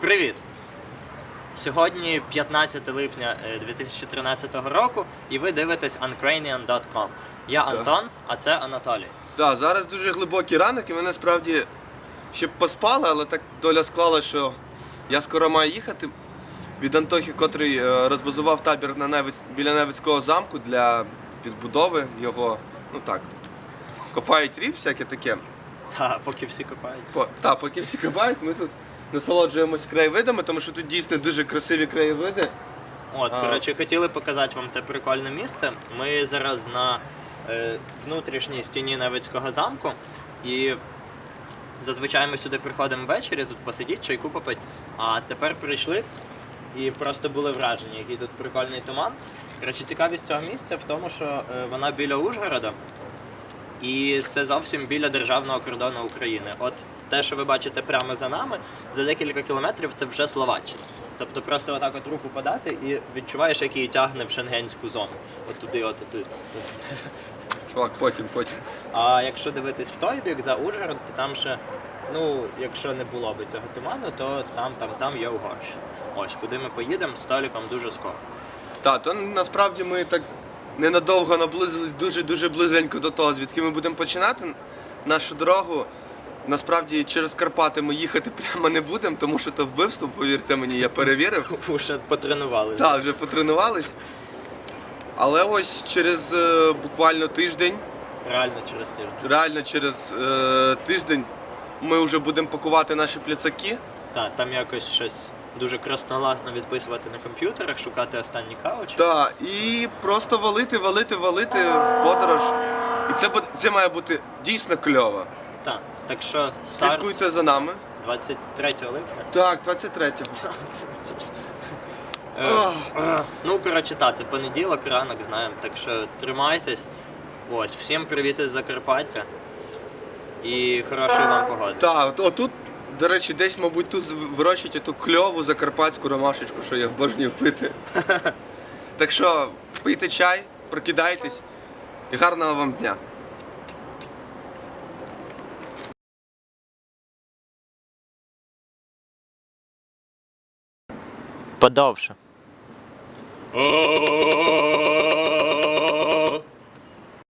Привіт! Сьогодні 15 липня е, 2013 року, і ви дивитесь uncranian.com. Я Антон, а це Анатолій. Так, зараз дуже глибокий ранок, і ми насправді ще б поспали, але так доля склала, що я скоро маю їхати від Антохи, котрий е, розбазував табір на Невиць, біля Невицького замку для відбудови його. Ну так, тут копають рів, всяке таке. Та, поки всі копають. По, та, поки всі копають, ми тут насолоджуємось краєвидами, тому що тут дійсно дуже красиві краєвиди. От, А. коротше, хотіли показати вам це прикольне місце. Ми зараз на е, внутрішній стіні Невицького замку. І зазвичай ми сюди приходимо ввечері, тут посидіть, чайку попити. А тепер прийшли і просто були вражені, який тут прикольний туман. Коротше, цікавість цього місця в тому, що е, вона біля Ужгорода. І це зовсім біля державного кордону України. От те, що ви бачите прямо за нами, за декілька кілометрів це вже Словаччина. Тобто просто отак от руку подати і відчуваєш, як її тягне в шенгенську зону. От туди, от туди. Чувак, потім, потім. А якщо дивитись в той бік за Ужгород, то там ще, ну, якщо не було би цього туману, то там, там, там є Угорщина. Ось куди ми поїдемо з Толіком дуже скоро. Так, то насправді ми так ненадовго наблизились дуже-дуже близенько до того, звідки ми будемо починати нашу дорогу. Насправді через Карпати ми їхати прямо не будемо, тому що то вбивство, повірте мені, я перевірив. Уже потренували. Так, вже потренувались. Але ось через е, буквально тиждень, Реально через тиждень. реально через е, тиждень, ми вже будемо пакувати наші пляцаки. Так, там якось щось дуже красногласно відписувати на комп'ютерах, шукати останні кауч. Так, і просто валити, валити, валити в подорож. І це, буде- це має бути дійсно кльово. Так, так що старт Слідкуйте за нами. 23 липня. Так, 23-го. Е, Ну, коротше, так, це понеділок, ранок, знаємо. Так що тримайтесь. Ось, всім привіт із Закарпаття. І хорошої вам погоди. Так, от, отут, до речі, десь, мабуть, тут вирощують ту кльову закарпатську ромашечку, що я обожнюю пити. Так що пийте чай, прокидайтесь і гарного вам дня. Подовше.